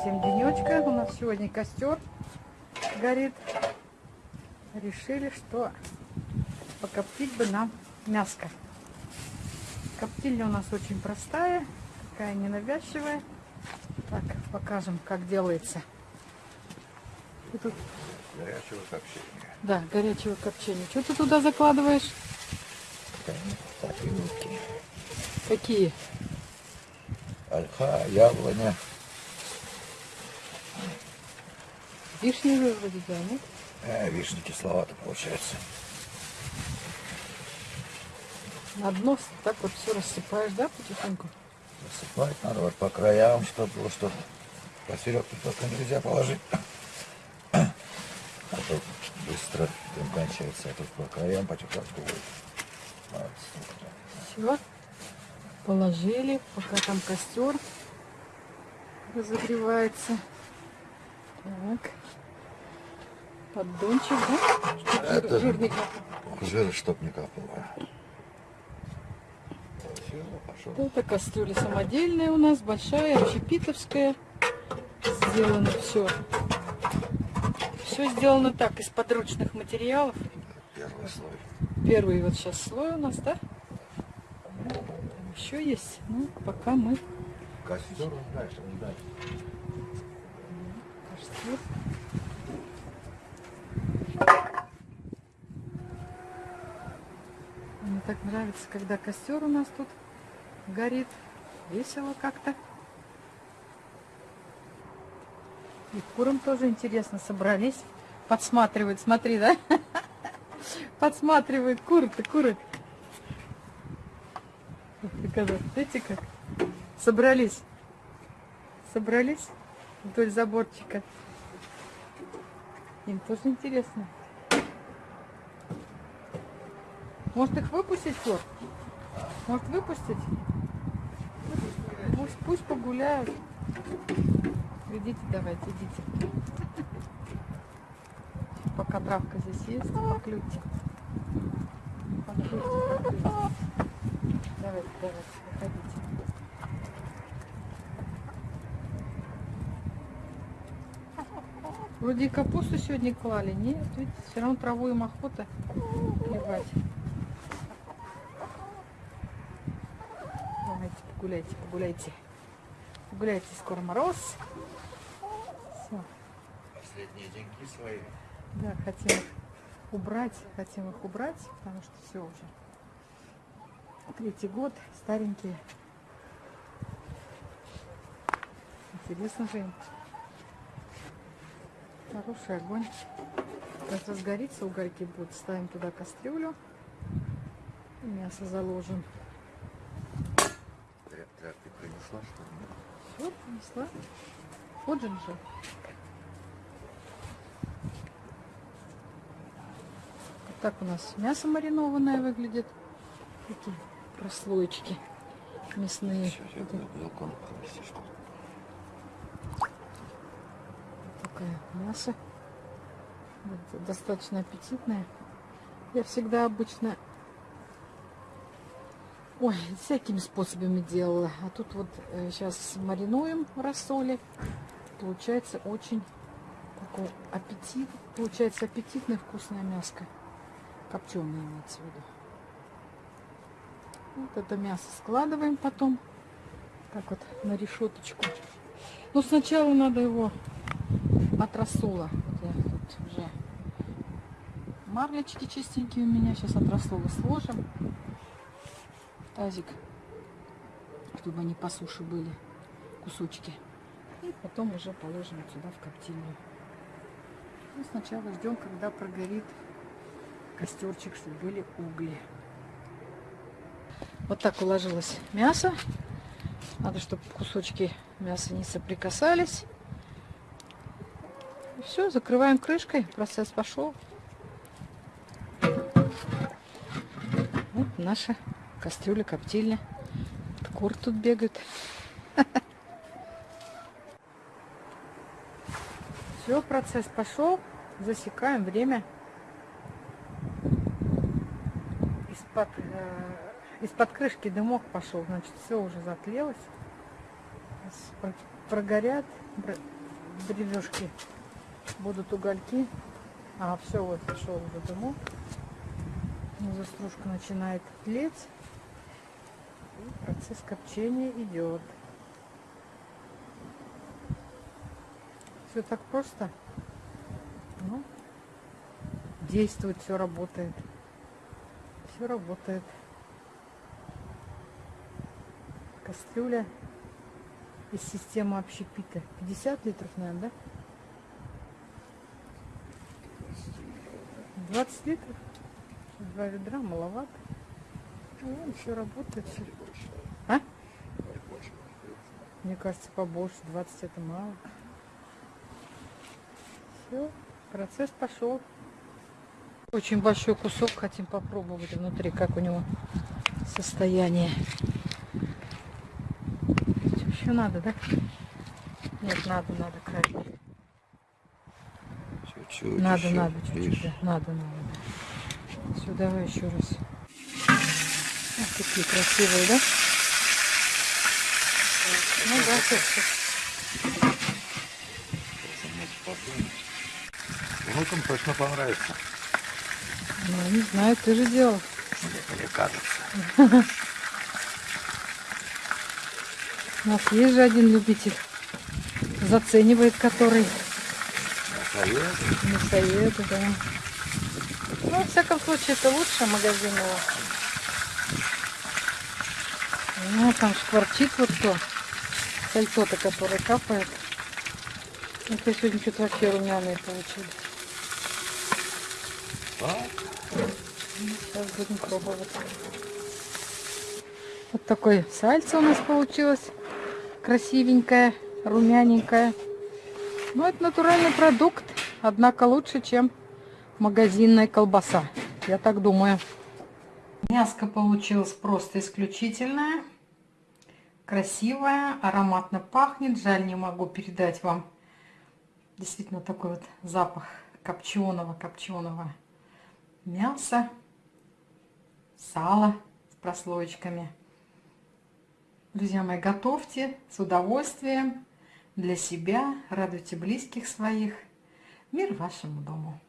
всем денечка. У нас сегодня костер горит. Решили, что покоптить бы нам мяско. Коптильня у нас очень простая, такая ненавязчивая. Так, покажем, как делается. И тут... Горячего копчения. Да, горячего копчения. Что ты туда закладываешь? Так. Какие? Ольха, яблоня. Вишневые вроде, да, нет? Э, вишня кисловато получается. На дно так вот все рассыпаешь, да, потихоньку? Засыпать надо вот по краям, чтобы было, что посередке только нельзя положить. А то быстро дым кончается, а тут по краям потихоньку будет. Все. Положили, пока там костер разогревается. Так. Поддончик, да? Чтоб жир- Это- жир не капал. Жира чтоб не капало. Все, пошел. Это кастрюля самодельная у нас, большая, общепитовская. Сделано все. Все сделано так, из подручных материалов. Первый слой. Первый вот сейчас слой у нас, да? Там еще есть. Ну, пока мы Костер дальше, дальше. костер. Мне так нравится, когда костер у нас тут горит. Весело как-то. И курам тоже интересно собрались. Подсматривают, смотри, да? Подсматривают куры-то, куры. Видите как? Собрались. Собрались вдоль заборчика. Им тоже интересно. Может их выпустить, Флор? Может выпустить? Пусть, пусть погуляют. Идите, давайте, идите. Пока травка здесь есть, поклюйте. Поклюйте, поклюйте. Давайте, давайте, выходите. Вроде и капусту сегодня клали. Нет, видите, все равно траву им охота клевать. Давайте, погуляйте. Погуляйте, скоро мороз. Все. Последние деньги свои. Да, хотим их убрать, хотим их убрать, потому что все уже. Третий год, старенькие. Интересно же им. Хороший огонь. Как разгорится, угольки будут. Ставим туда кастрюлю. Мясо заложим. Тря- Тряпки принесла, что ли? Все, принесла. Вот же. Вот так у нас мясо маринованное выглядит. Такие прослоечки мясные. Сейчас я белком такое мясо. Достаточно аппетитное. Я всегда обычно ой, всякими способами делала. А тут вот сейчас маринуем в рассоле. Получается очень такой аппетит. Получается аппетитное вкусное мяско. Копченое имеется в виду. Вот это мясо складываем потом. Так вот на решеточку. Но сначала надо его от рассола. Вот я тут уже марлечки чистенькие у меня. Сейчас от рассола сложим. Тазик. Чтобы они по суше были. Кусочки. И потом уже положим сюда в коптильню. Ну, сначала ждем, когда прогорит костерчик, чтобы были угли. Вот так уложилось мясо. Надо, чтобы кусочки мяса не соприкасались. Все, закрываем крышкой. Процесс пошел. Вот наша кастрюля, коптильня. Кур тут бегают. Все, процесс пошел. Засекаем время. Из-под э, из-под крышки дымок пошел, значит, все уже затлелось. Прогорят бр- бревешки, будут угольки. А, все, вот пошел уже дымок. Внизу стружка начинает тлеть. Процесс копчения идет. Все так просто. Ну, действует, все работает. Все работает. Кастрюля из системы общепита. 50 литров, наверное, да? 20 литров? Два ведра, маловато. Ну, все работает. Все. Мне кажется, побольше. 20 это мало. Все, процесс пошел. Очень большой кусок хотим попробовать внутри, как у него состояние. Еще надо, да? Нет, надо, надо крайне. Чуть-чуть. Надо, еще, надо, чуть-чуть, да. Надо, надо. да. Все, давай еще раз. Вот такие красивые, да? Ну да, всё. Внукам точно понравится, Ну, не знаю, ты же делал. мне кажется. У нас есть же один любитель. Заценивает который. Совет. Мясоед, да. Ну, во всяком случае, это лучше магазинного. Ну, там шкварчит вот то. Сальто-то, который капает. Это сегодня что-то вообще румяные получились. Сейчас будем пробовать. Вот такой сальце у нас получилось. Красивенькое, румяненькое. Ну, это натуральный продукт. Однако лучше, чем магазинная колбаса. Я так думаю. Мяско получилось просто исключительное. Красивое, ароматно пахнет. Жаль, не могу передать вам действительно такой вот запах копченого, копченого мяса, сала с прослоечками. Друзья мои, готовьте с удовольствием для себя, радуйте близких своих. Мир вашему дому.